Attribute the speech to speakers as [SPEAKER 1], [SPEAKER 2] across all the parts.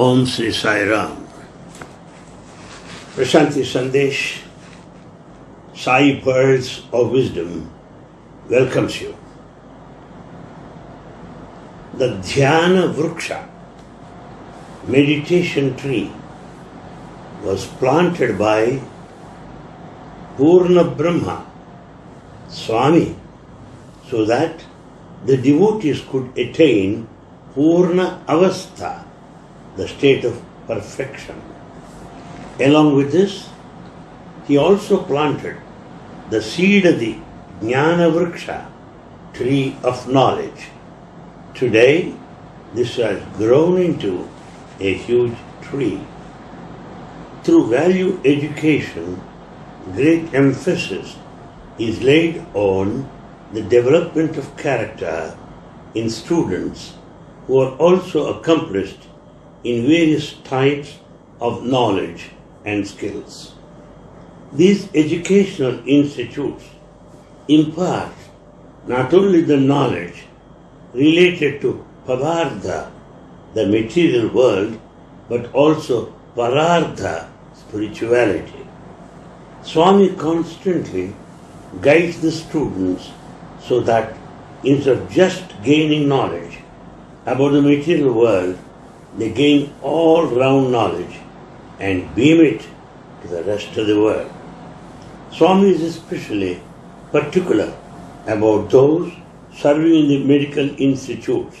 [SPEAKER 1] Om Sri Sai Ram. Prashanti Sandesh, Sai Pearls of Wisdom welcomes you. The Dhyana Vriksha, meditation tree, was planted by Purna Brahma, Swami, so that the devotees could attain Purna Avastha, the state of perfection. Along with this, he also planted the seed of the Jnana Vriksha, tree of knowledge. Today, this has grown into a huge tree. Through value education, great emphasis is laid on the development of character in students who are also accomplished in various types of knowledge and skills. These educational institutes impart not only the knowledge related to Padartha, the material world, but also Parartha, spirituality. Swami constantly guides the students so that instead of just gaining knowledge about the material world, they gain all round knowledge and beam it to the rest of the world. Swami is especially particular about those serving in the medical institutes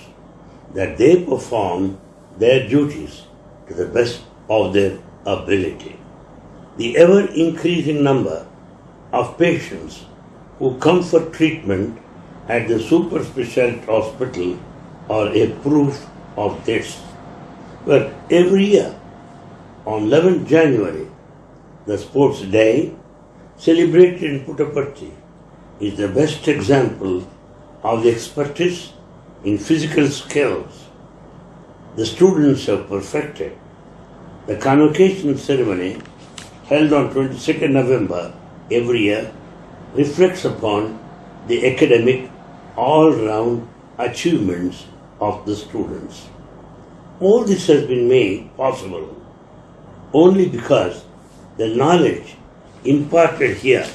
[SPEAKER 1] that they perform their duties to the best of their ability. The ever increasing number of patients who come for treatment at the super specialty hospital are a proof of this. But every year, on 11th January, the sports day celebrated in Puttaparthi is the best example of the expertise in physical skills the students have perfected. The convocation ceremony held on 22nd November every year reflects upon the academic all-round achievements of the students. All this has been made possible only because the knowledge imparted here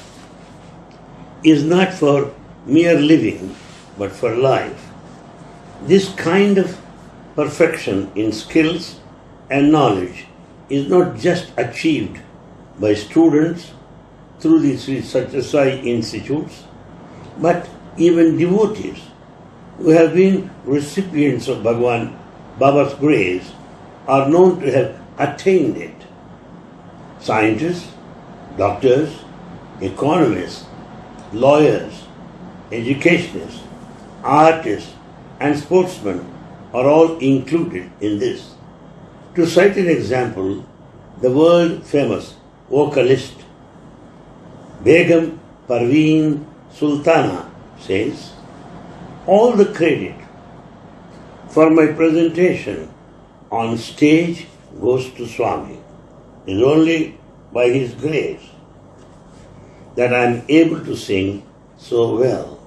[SPEAKER 1] is not for mere living but for life. This kind of perfection in skills and knowledge is not just achieved by students through the Sri Satyasai institutes, but even devotees who have been recipients of Bhagwan Baba's grace are known to have attained it. Scientists, doctors, economists, lawyers, educationists, artists, and sportsmen are all included in this. To cite an example, the world famous vocalist Begum Parveen Sultana says, All the credit for my presentation on stage goes to Swami. It is only by His grace that I am able to sing so well.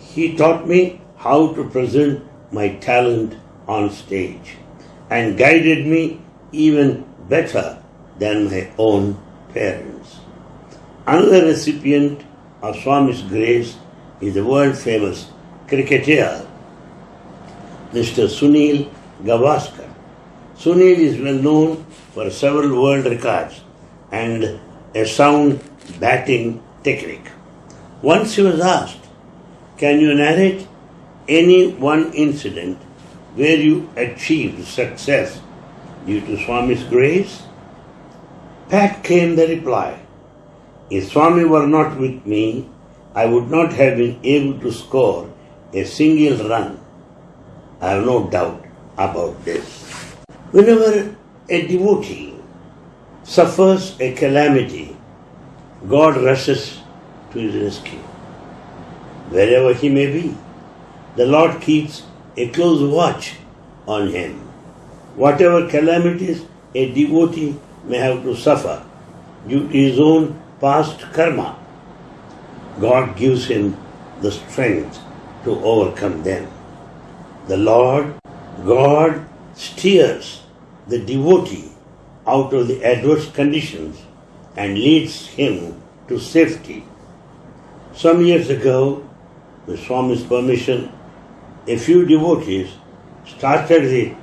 [SPEAKER 1] He taught me how to present my talent on stage and guided me even better than my own parents. Another recipient of Swami's grace is the world famous cricketer, Mr. Sunil Gavaskar. Sunil is well known for several world records and a sound batting technique. Once he was asked, Can you narrate any one incident where you achieved success due to Swami's grace? Back came the reply If Swami were not with me, I would not have been able to score a single run. I have no doubt about this. Whenever a devotee suffers a calamity, God rushes to his rescue. Wherever he may be, the Lord keeps a close watch on him. Whatever calamities a devotee may have to suffer due to his own past karma, God gives him the strength to overcome them. The Lord God steers the devotee out of the adverse conditions and leads him to safety. Some years ago, with Swami's permission, a few devotees started the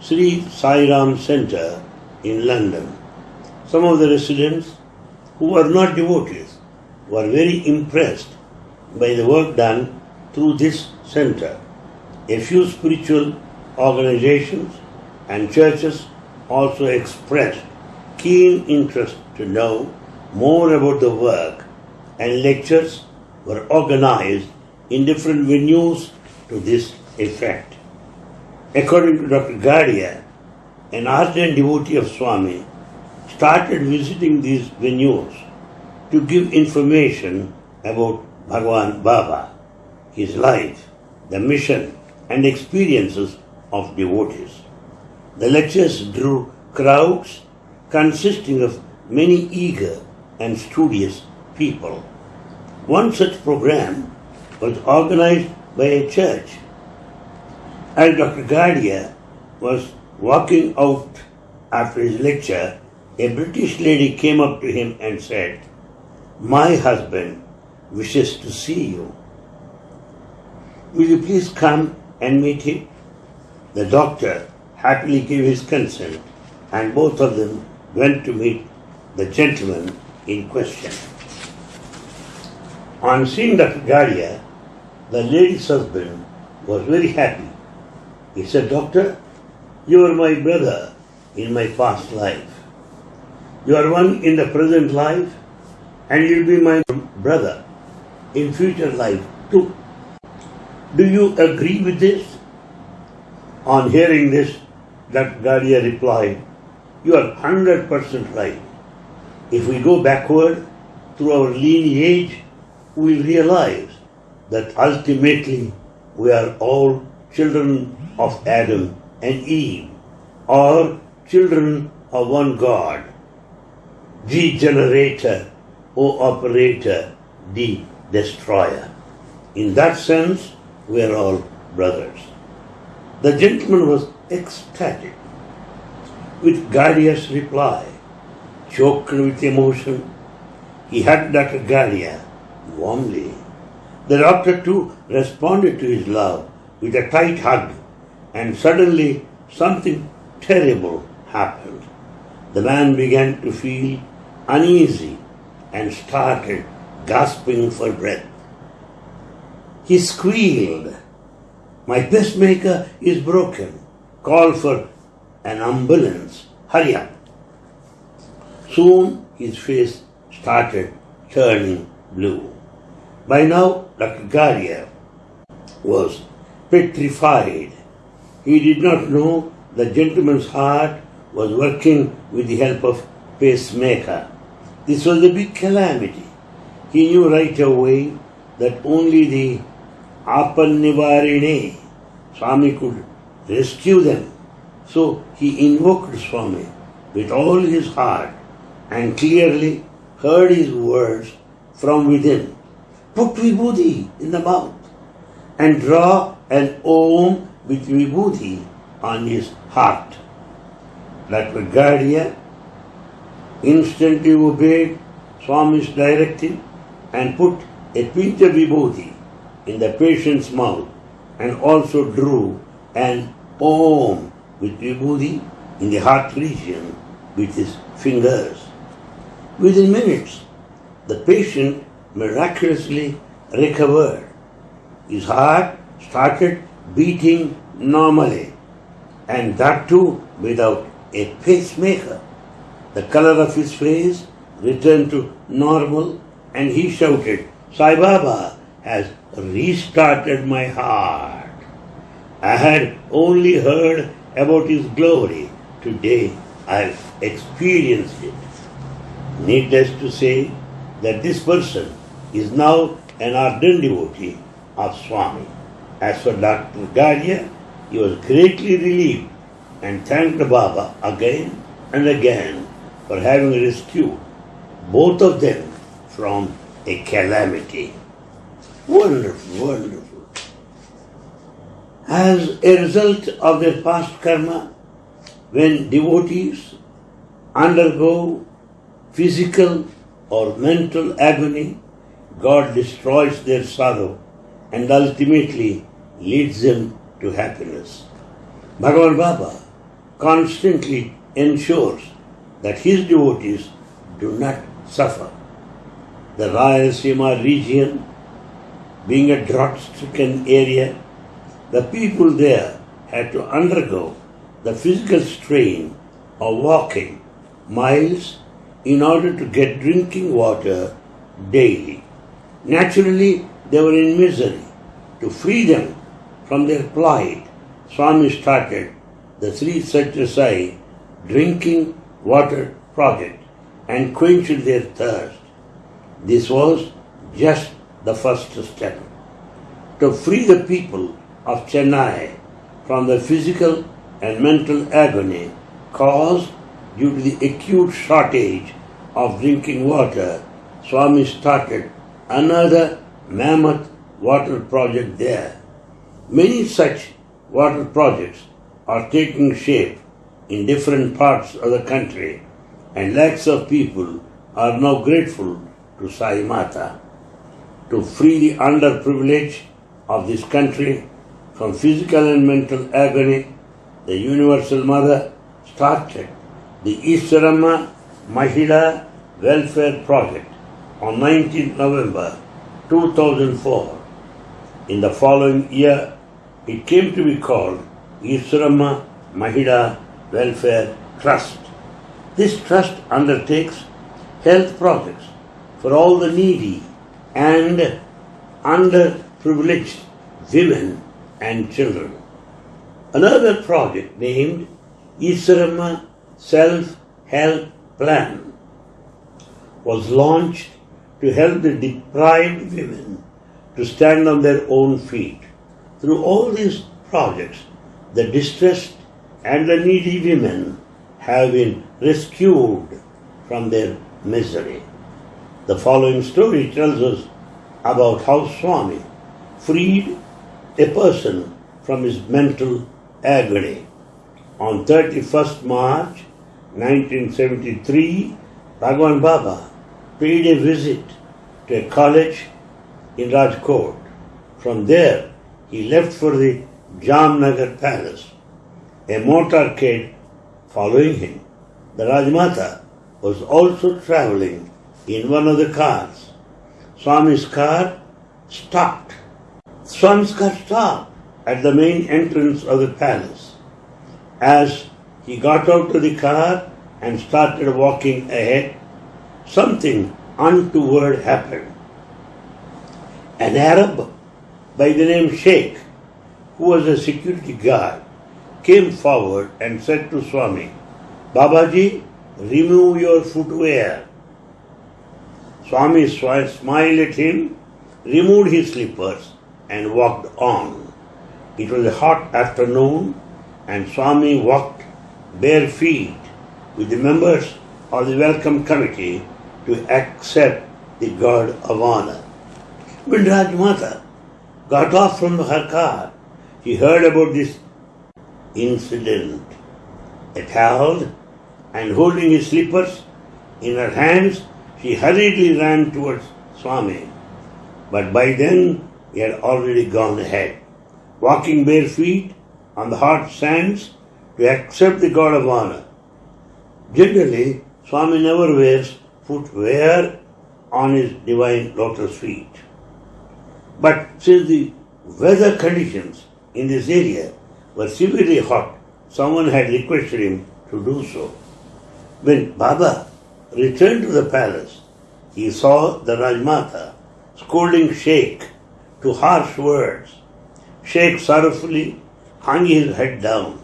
[SPEAKER 1] Sri Sai Ram Center in London. Some of the residents who were not devotees were very impressed by the work done through this center. A few spiritual organizations and churches also expressed keen interest to know more about the work and lectures were organized in different venues to this effect. According to Dr. Gadia, an ardent devotee of Swami started visiting these venues to give information about Bhagwan Baba, his life, the mission and experiences of devotees. The lectures drew crowds consisting of many eager and studious people. One such program was organized by a church. As Dr. Gadia was walking out after his lecture, a British lady came up to him and said, My husband wishes to see you. Will you please come and meet him? The doctor happily gave his consent, and both of them went to meet the gentleman in question. On seeing Dr. Gadia, the lady's husband was very happy. He said, Doctor, you are my brother in my past life. You are one in the present life, and you'll be my brother in future life too. Do you agree with this? On hearing this, that Gadia replied, You are 100% right. If we go backward through our lineage, we realize that ultimately we are all children of Adam and Eve, or children of one God. G generator, O operator, D destroyer. In that sense, we are all brothers. The gentleman was ecstatic with Gadia's reply, choked with emotion. He hugged Dr. Gadia warmly. The doctor too responded to his love with a tight hug, and suddenly something terrible happened. The man began to feel uneasy and started gasping for breath. He squealed, My pacemaker is broken. Call for an ambulance. Hurry up. Soon his face started turning blue. By now. Gadia was petrified. He did not know the gentleman's heart was working with the help of pacemaker. This was a big calamity. He knew right away that only the Apan Swami could rescue them. So he invoked Swami with all his heart and clearly heard his words from within. Put vibhuti in the mouth and draw an om with vibhuti on his heart. Dr. Gadia instantly obeyed Swami's directive and put a of vibhuti in the patient's mouth and also drew an om with vibhuti in the heart region with his fingers. Within minutes, the patient miraculously recovered. His heart started beating normally, and that too without a pacemaker. The color of his face returned to normal, and he shouted, Sai Baba has restarted my heart. I had only heard about his glory. Today I've experienced it. Needless to say that this person is now an ardent devotee of Swami. As for Dr. Gadia, he was greatly relieved and thanked Baba again and again for having rescued both of them from a calamity. Wonderful, wonderful. As a result of their past karma, when devotees undergo physical or mental agony, God destroys their sorrow and ultimately leads them to happiness. Bhagavan Baba constantly ensures that his devotees do not suffer. The Rayalaseema region, being a drought stricken area, the people there had to undergo the physical strain of walking miles in order to get drinking water daily. Naturally, they were in misery. To free them from their plight, Swami started the Sri Satyasai drinking water project and quenched their thirst. This was just the first step. To free the people of Chennai from the physical and mental agony caused due to the acute shortage of drinking water, Swami started another mammoth water project there. Many such water projects are taking shape in different parts of the country, and lakhs of people are now grateful to Sai Mata. To free the underprivileged of this country from physical and mental agony, the Universal Mother started the Iswaramma Mahila Welfare Project on 19 November 2004. In the following year, it came to be called Iswaramma Mahila Welfare Trust. This trust undertakes health projects for all the needy and underprivileged women and children. Another project named Iswaramma Self Help Plan was launched to help the deprived women to stand on their own feet. Through all these projects, the distressed and the needy women have been rescued from their misery. The following story tells us about how Swami freed a person from his mental agony. On 31st March 1973, Bhagwan Baba paid a visit to a college in Rajkot. From there, he left for the Jamnagar Palace, a motorcade following him. The Rajmata was also traveling in one of the cars. Swami's car stopped. Swami's car stopped at the main entrance of the palace. As he got out of the car and started walking ahead, something untoward happened. An Arab by the name Sheikh, who was a security guard, came forward and said to Swami, Babaji, remove your footwear. Swami smiled at him, removed his slippers, and walked on. It was a hot afternoon, and Swami walked bare feet with the members of the welcome committee to accept the God of honor. When Rajmata got off from her car, she heard about this incident. Appalled and holding his slippers in her hands, she hurriedly ran towards Swami. But by then he had already gone ahead, walking bare feet on the hot sands to accept the God of honor. Generally, Swami never wears footwear on his divine lotus feet. But since the weather conditions in this area were severely hot, someone had requested him to do so. When Baba returned to the palace, he saw the Rajmata scolding Sheikh to harsh words. Sheikh sorrowfully hung his head down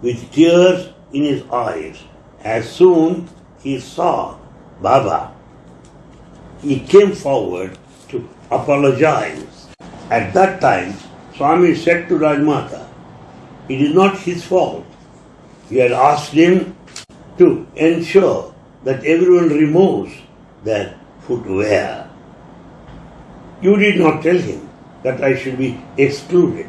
[SPEAKER 1] with tears in his eyes as soon he saw Baba. He came forward to apologize. At that time, Swami said to Rajmata, it is not his fault. He had asked him to ensure that everyone removes their footwear. You did not tell him that I should be excluded.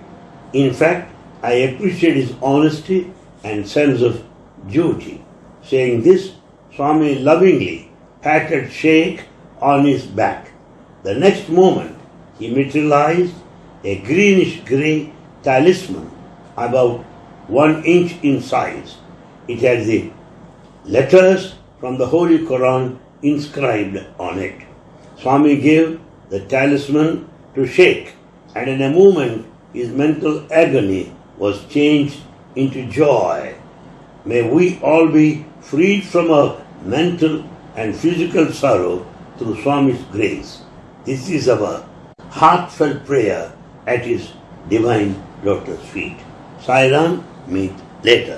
[SPEAKER 1] In fact, I appreciate his honesty and sense of duty. Saying this, Swami lovingly patted Sheikh on his back. The next moment, he materialized a greenish grey talisman about one inch in size. It had the letters from the Holy Quran inscribed on it. Swami gave the talisman to Sheikh, and in a moment his mental agony was changed into joy. May we all be freed from our mental and physical sorrow through Swami's grace. This is our heartfelt prayer at his divine lotus feet. Sai Ram, meet later.